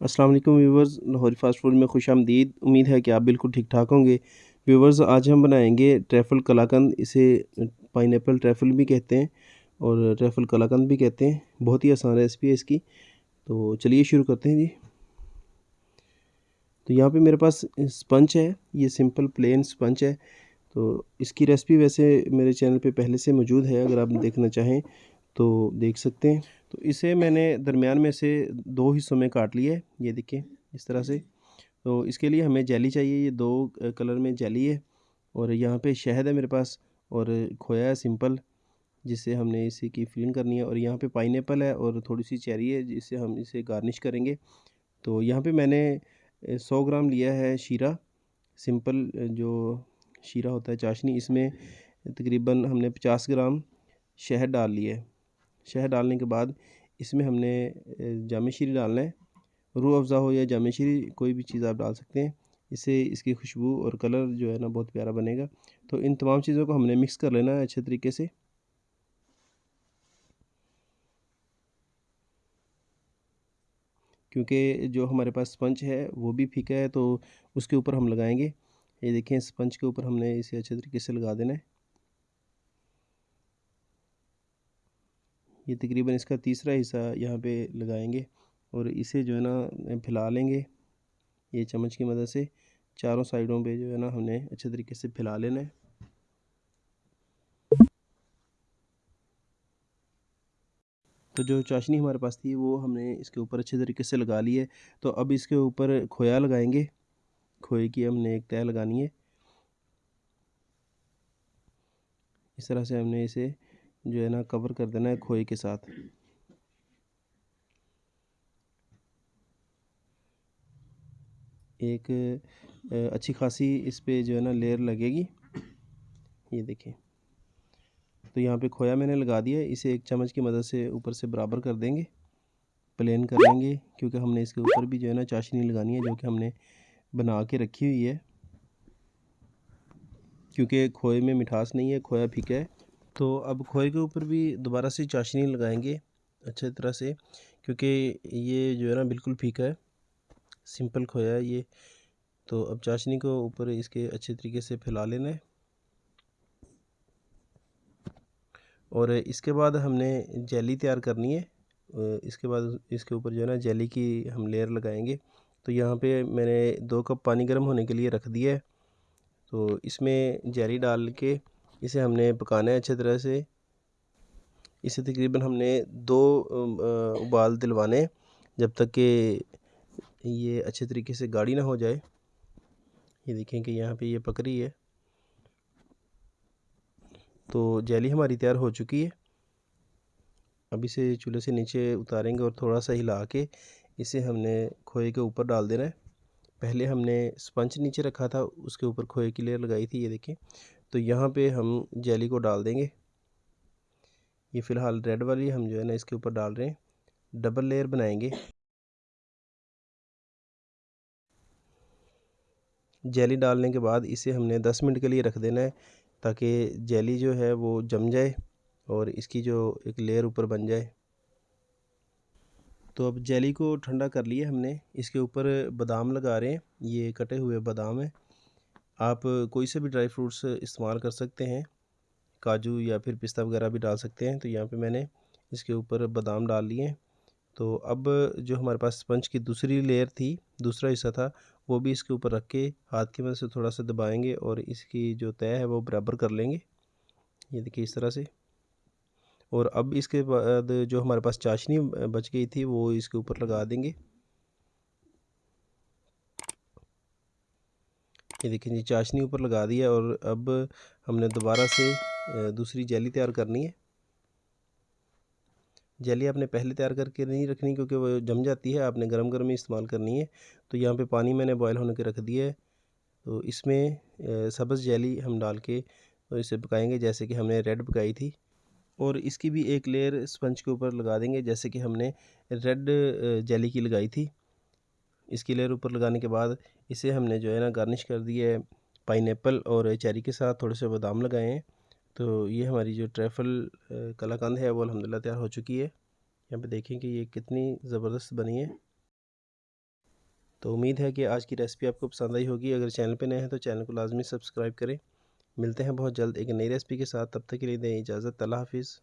السلام علیکم ویورز لاہوری fast food میں خوش آمدید۔ امید ہے کہ آپ بالکل ٹھیک ٹھاک ہوں گے۔ ویورز، آج ہم بنائیں گے ٹریفل کلاکند، اسے پائن ایپل ٹریفل بھی کہتے ہیں اور ٹریفل کلاکند بھی کہتے ہیں۔ بہت ہی آسان ریسپی ہے اس کی۔ تو چلیے شروع کرتے ہیں جی۔ تو یہاں پہ میرے پاس سپنچ ہے، یہ سمپل پلین سپنچ ہے۔ تو اس کی ریسپی ویسے میرے چینل پہ پہلے سے موجود ہے، اگر آپ دیکھنا چاہیں۔ تو دیکھ سکتے ہیں۔ تو اسے میں نے درمیان میں سے دو حصوں میں کاٹ لیا ہے۔ یہ دیکھیں اس طرح سے۔ تو اس کے لیے ہمیں جیلی چاہیے۔ یہ دو کلر میں جیلی ہے اور یہاں پہ شہد ہے میرے پاس اور کھویا ہے سمپل، جس سے ہم نے اسی کی فلنگ کرنی ہے۔ اور یہاں پہ پائن ایپل ہے اور تھوڑی سی چیری ہے، جس سے ہم اسے گارنش کریں گے۔ تو یہاں پہ میں نے سو گرام لیا ہے شیرہ۔ سمپل جو شیرہ ہوتا ہے چاشنی، اس میں تقریباً ہم نے پچاس گرام شہد ڈال لیا ہے۔ شہد ڈالنے کے بعد اس میں ہم نے جامع شیری ڈالنا ہے۔ روح افزا ہو یا جامع شیری، کوئی بھی چیز آپ ڈال سکتے ہیں۔ اس سے اس کی خوشبو اور کلر جو ہے نا، بہت پیارا بنے گا۔ تو ان تمام چیزوں کو ہم نے مکس کر لینا ہے اچھے طریقے سے۔ کیونکہ جو ہمارے پاس سپنچ ہے، وہ بھی پھیکا ہے تو اس کے اوپر ہم لگائیں گے۔ یہ دیکھیں، سپنچ کے اوپر ہم نے اسے اچھے طریقے سے لگا دینا ہے۔ یہ تقریباً اس کا تیسرا حصہ یہاں پہ لگائیں گے اور اسے جو ہے نا پھیلا لیں گے یہ چمچ کی مدد سے چاروں سائیڈوں پہ جو ہے نا ہم نے اچھے طریقے سے پھیلا لینا ہے۔ تو جو چاشنی ہمارے پاس تھی وہ ہم نے اس کے اوپر اچھے طریقے سے لگا لی ہے۔ تو اب اس کے اوپر کھویا لگائیں گے۔ کھوئے کی ہم نے ایک تہ لگانی ہے۔ اس طرح سے ہم نے اسے جو ہے نا کور کر دینا ہے کھوئے کے ساتھ۔ ایک اچھی خاصی اس پہ جو ہے نا، لیئر لگے گی۔ یہ دیکھیں۔ تو یہاں پہ کھویا میں نے لگا دیا، اسے ایک چمچ کی مدد سے اوپر سے برابر کر دیں گے، پلین کر لیں گے، کیونکہ ہم نے اس کے اوپر بھی جو ہے نا چاشنی لگانی ہے، جو کہ ہم نے بنا کے رکھی ہوئی ہے۔ کیونکہ کھوئے میں مٹھاس نہیں ہے، کھویا پھیکا ہے۔ تو اب کھوئے کے اوپر بھی دوبارہ سے چاشنی لگائیں گے اچھے طرح سے، کیونکہ یہ جو ہے نا بالکل پھیکا ہے، سمپل کھویا ہے یہ۔ تو اب چاشنی کو اوپر اس کے اچھے طریقے سے پھیلا لینا ہے۔ اور اس کے بعد ہم نے جیلی تیار کرنی ہے۔ اس کے بعد اس کے اوپر جو ہے نا جیلی کی ہم لیئر لگائیں گے۔ تو یہاں پہ میں نے دو کپ پانی گرم ہونے کے لیے رکھ دیا ہے۔ تو اس میں جیلی ڈال کے اسے ہم نے پکانا ہے اچھے طرح سے۔ اسے تقریباً ہم نے دو ابال دلوانے جب تک کہ یہ اچھے طریقے سے گاڑی نہ ہو جائے۔ یہ دیکھیں کہ یہاں پہ یہ پک رہی ہے۔ تو جیلی ہماری تیار ہو چکی ہے۔ اب اسے چولہے سے نیچے اتاریں گے اور تھوڑا سا ہلا کے اسے ہم نے کھوئے کے اوپر ڈال دینا ہے۔ پہلے ہم نے سپنچ نیچے رکھا تھا، اس کے اوپر کھوئے کی لیئر لگائی تھی، یہ دیکھیں۔ تو یہاں پہ ہم جیلی کو ڈال دیں گے۔ یہ فی الحال ریڈ والی ہم جو ہے نا اس کے اوپر ڈال رہے ہیں۔ ڈبل لیئر بنائیں گے۔ جیلی ڈالنے کے بعد اسے ہم نے دس منٹ کے لیے رکھ دینا ہے تاکہ جیلی جو ہے وہ جم جائے اور اس کی جو ایک لیئر اوپر بن جائے۔ تو اب جیلی کو ٹھنڈا کر لیے ہم نے۔ اس کے اوپر بادام لگا رہے ہیں۔ یہ کٹے ہوئے بادام ہیں۔ آپ کوئی سے بھی ڈرائی فروٹس استعمال کر سکتے ہیں، کاجو یا پھر پستہ وغیرہ بھی ڈال سکتے ہیں۔ تو یہاں پہ میں نے اس کے اوپر بادام ڈال لیے۔ ہیں تو اب جو ہمارے پاس اسپنج کی دوسری لیئر تھی، دوسرا حصہ تھا، وہ بھی اس کے اوپر رکھ کے ہاتھ کی مدد سے تھوڑا سا دبائیں گے اور اس کی جو طے ہے وہ برابر کر لیں گے۔ یہ دیکھیے اس طرح سے۔ اور اب اس کے بعد جو ہمارے پاس چاشنی بچ گئی تھی، وہ اس کے اوپر لگا دیں گے۔ یہ دیکھیں جی چاشنی اوپر لگا دیا اور اب ہم نے دوبارہ سے دوسری جیلی تیار کرنی ہے۔ جیلی آپ نے پہلے تیار کر کے نہیں رکھنی کیونکہ وہ جم جاتی ہے، آپ نے گرم گرم ہی استعمال کرنی ہے۔ تو یہاں پہ پانی میں نے بوائل ہونے کے رکھ دیا ہے۔ تو اس میں سبز جیلی ہم ڈال کے اسے پکائیں گے، جیسے کہ ہم نے ریڈ پکائی تھی۔ اور اس کی بھی ایک لیئر اسپنچ کے اوپر لگا دیں گے، جیسے کہ ہم نے ریڈ جیلی کی لگائی تھی۔ اس کی لیئر اوپر لگانے کے بعد اسے ہم نے جو ہے نا گارنش کر دی ہے پائن ایپل اور چیری کے ساتھ، تھوڑے سے بادام لگائے ہیں۔ تو یہ ہماری جو ٹریفل کلاکند ہے، وہ الحمدللہ تیار ہو چکی ہے۔ یہاں پہ دیکھیں کہ یہ کتنی زبردست بنی ہے۔ تو امید ہے کہ آج کی ریسپی آپ کو پسند آئی ہوگی۔ اگر چینل پہ نئے ہیں تو چینل کو لازمی سبسکرائب کریں۔ ملتے ہیں بہت جلد ایک نئی ریسپی کے ساتھ۔ تب تک کے لیے دیں اجازت۔ اللہ حافظ۔